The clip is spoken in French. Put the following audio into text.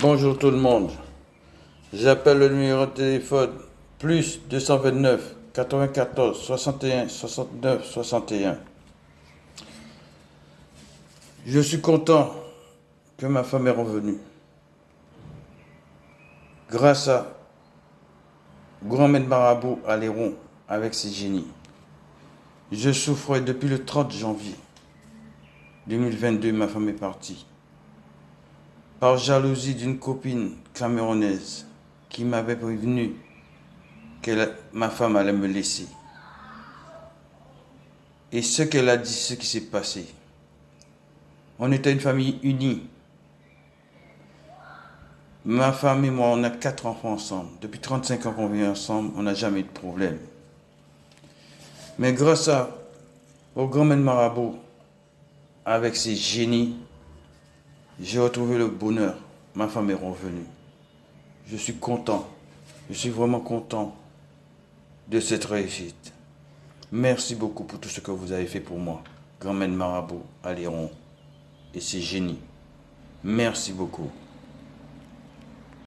Bonjour tout le monde. J'appelle le numéro de téléphone plus 229 94 61 69 61. Je suis content que ma femme est revenue. Grâce à Grand Maître Marabout à Léron avec ses génies. Je souffrais depuis le 30 janvier 2022, ma femme est partie par jalousie d'une copine camerounaise qui m'avait prévenu que ma femme allait me laisser. Et ce qu'elle a dit, ce qui s'est passé. On était une famille unie. Ma femme et moi, on a quatre enfants ensemble. Depuis 35 ans qu'on vit ensemble, on n'a jamais eu de problème. Mais grâce à, au grand maître marabout, avec ses génies, j'ai retrouvé le bonheur. Ma femme est revenue. Je suis content. Je suis vraiment content de cette réussite. Merci beaucoup pour tout ce que vous avez fait pour moi. Grand Marabout, Aléron et ses génies. Merci beaucoup.